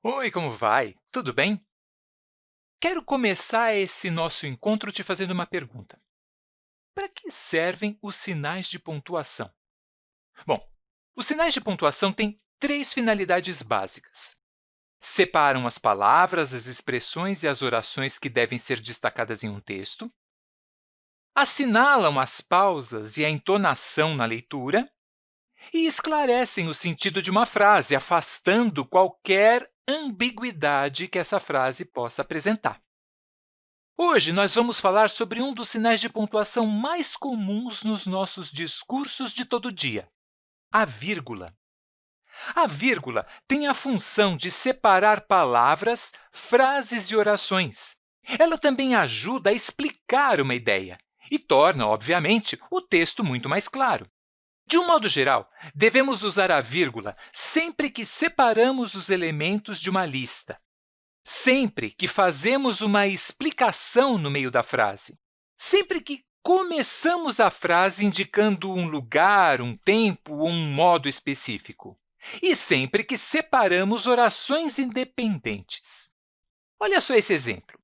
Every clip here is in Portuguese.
Oi, como vai? Tudo bem? Quero começar esse nosso encontro te fazendo uma pergunta. Para que servem os sinais de pontuação? Bom, os sinais de pontuação têm três finalidades básicas. Separam as palavras, as expressões e as orações que devem ser destacadas em um texto. Assinalam as pausas e a entonação na leitura. E esclarecem o sentido de uma frase, afastando qualquer ambiguidade que essa frase possa apresentar. Hoje, nós vamos falar sobre um dos sinais de pontuação mais comuns nos nossos discursos de todo dia, a vírgula. A vírgula tem a função de separar palavras, frases e orações. Ela também ajuda a explicar uma ideia e torna, obviamente, o texto muito mais claro. De um modo geral, devemos usar a vírgula sempre que separamos os elementos de uma lista, sempre que fazemos uma explicação no meio da frase, sempre que começamos a frase indicando um lugar, um tempo ou um modo específico, e sempre que separamos orações independentes. Olha só esse exemplo.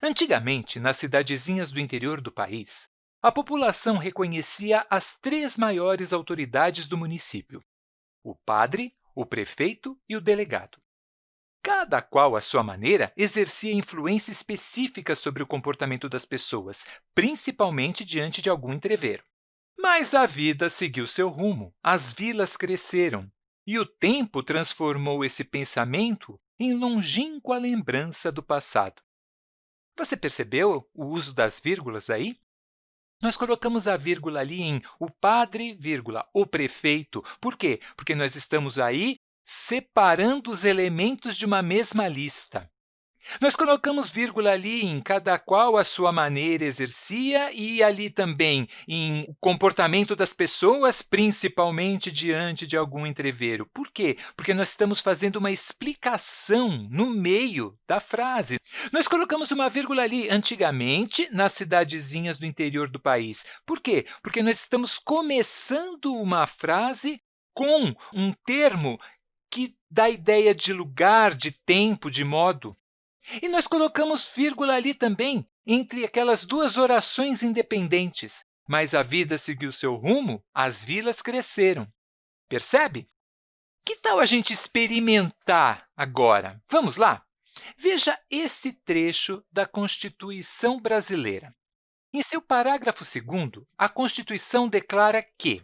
Antigamente, nas cidadezinhas do interior do país, a população reconhecia as três maiores autoridades do município, o padre, o prefeito e o delegado. Cada qual, à sua maneira, exercia influência específica sobre o comportamento das pessoas, principalmente diante de algum entrevero. Mas a vida seguiu seu rumo, as vilas cresceram, e o tempo transformou esse pensamento em longínqua lembrança do passado. Você percebeu o uso das vírgulas aí? Nós colocamos a vírgula ali em o padre, vírgula, o prefeito. Por quê? Porque nós estamos aí separando os elementos de uma mesma lista. Nós colocamos vírgula ali em cada qual a sua maneira exercia e ali também em o comportamento das pessoas, principalmente diante de algum entrevero. Por quê? Porque nós estamos fazendo uma explicação no meio da frase. Nós colocamos uma vírgula ali antigamente nas cidadezinhas do interior do país. Por quê? Porque nós estamos começando uma frase com um termo que dá ideia de lugar, de tempo, de modo. E nós colocamos vírgula ali também, entre aquelas duas orações independentes. Mas a vida seguiu seu rumo, as vilas cresceram. Percebe? Que tal a gente experimentar agora? Vamos lá? Veja esse trecho da Constituição brasileira. Em seu parágrafo 2 a Constituição declara que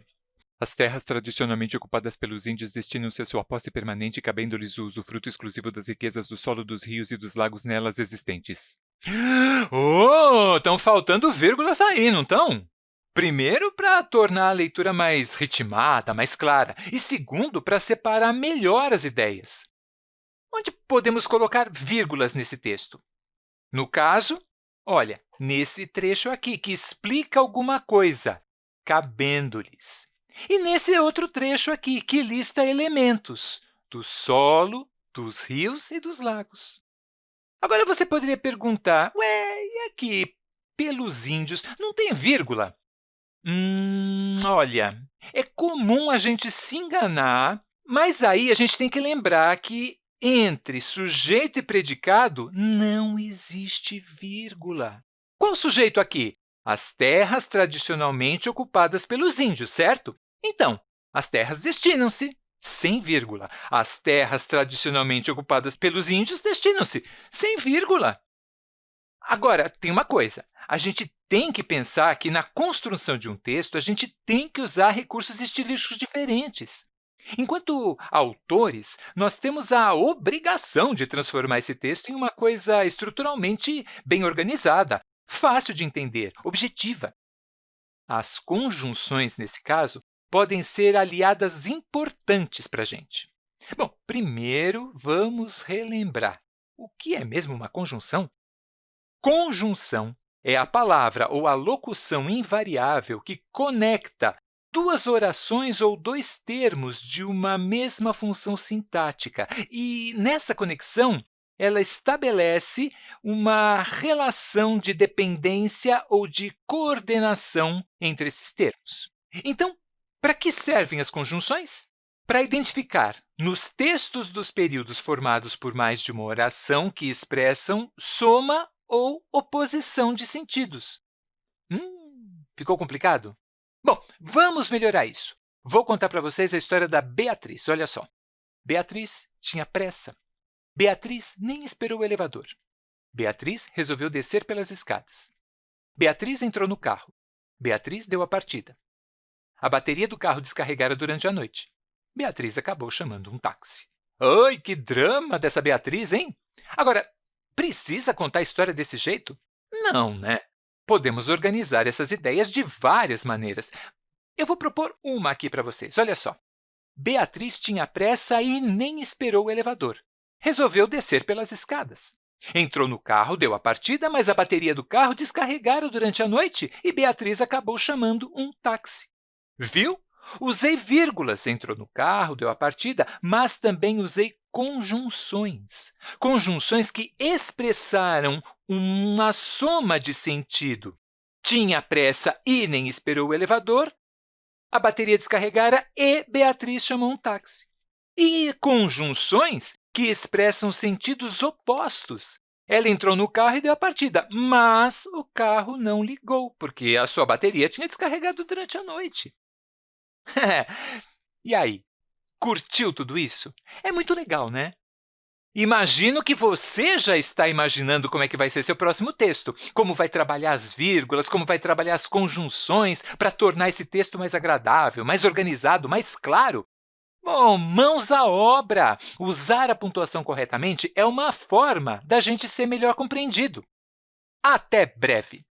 as terras tradicionalmente ocupadas pelos índios destinam-se a sua posse permanente, cabendo-lhes o usufruto exclusivo das riquezas do solo, dos rios e dos lagos nelas existentes. Oh, estão faltando vírgulas aí, não estão? Primeiro, para tornar a leitura mais ritmada, mais clara, e segundo, para separar melhor as ideias. Onde podemos colocar vírgulas nesse texto? No caso, olha, nesse trecho aqui, que explica alguma coisa, cabendo-lhes. E nesse outro trecho aqui, que lista elementos do solo, dos rios e dos lagos. Agora, você poderia perguntar, ué, e aqui, pelos índios, não tem vírgula? Hum, olha, é comum a gente se enganar, mas aí a gente tem que lembrar que entre sujeito e predicado não existe vírgula. Qual sujeito aqui? as terras tradicionalmente ocupadas pelos índios, certo? Então, as terras destinam-se sem vírgula. As terras tradicionalmente ocupadas pelos índios destinam-se sem vírgula. Agora, tem uma coisa. A gente tem que pensar que, na construção de um texto, a gente tem que usar recursos estilísticos diferentes. Enquanto autores, nós temos a obrigação de transformar esse texto em uma coisa estruturalmente bem organizada, fácil de entender, objetiva. As conjunções, nesse caso, podem ser aliadas importantes para a gente. Bom, primeiro, vamos relembrar. O que é mesmo uma conjunção? Conjunção é a palavra ou a locução invariável que conecta duas orações ou dois termos de uma mesma função sintática. E, nessa conexão, ela estabelece uma relação de dependência ou de coordenação entre esses termos. Então, para que servem as conjunções? Para identificar nos textos dos períodos formados por mais de uma oração que expressam soma ou oposição de sentidos. Hum, ficou complicado? Bom, vamos melhorar isso. Vou contar para vocês a história da Beatriz. Olha só. Beatriz tinha pressa. Beatriz nem esperou o elevador. Beatriz resolveu descer pelas escadas. Beatriz entrou no carro. Beatriz deu a partida. A bateria do carro descarregara durante a noite. Beatriz acabou chamando um táxi. Ai, que drama dessa Beatriz, hein? Agora, precisa contar a história desse jeito? Não, né? Podemos organizar essas ideias de várias maneiras. Eu vou propor uma aqui para vocês. Olha só. Beatriz tinha pressa e nem esperou o elevador. Resolveu descer pelas escadas. Entrou no carro, deu a partida, mas a bateria do carro descarregara durante a noite e Beatriz acabou chamando um táxi. Viu? Usei vírgulas, entrou no carro, deu a partida, mas também usei conjunções. Conjunções que expressaram uma soma de sentido. Tinha pressa e nem esperou o elevador, a bateria descarregara e Beatriz chamou um táxi. E conjunções que expressam sentidos opostos. Ela entrou no carro e deu a partida, mas o carro não ligou, porque a sua bateria tinha descarregado durante a noite. e aí, curtiu tudo isso? É muito legal, né? Imagino que você já está imaginando como é que vai ser seu próximo texto, como vai trabalhar as vírgulas, como vai trabalhar as conjunções para tornar esse texto mais agradável, mais organizado, mais claro. Bom, mãos à obra! Usar a pontuação corretamente é uma forma da gente ser melhor compreendido. Até breve!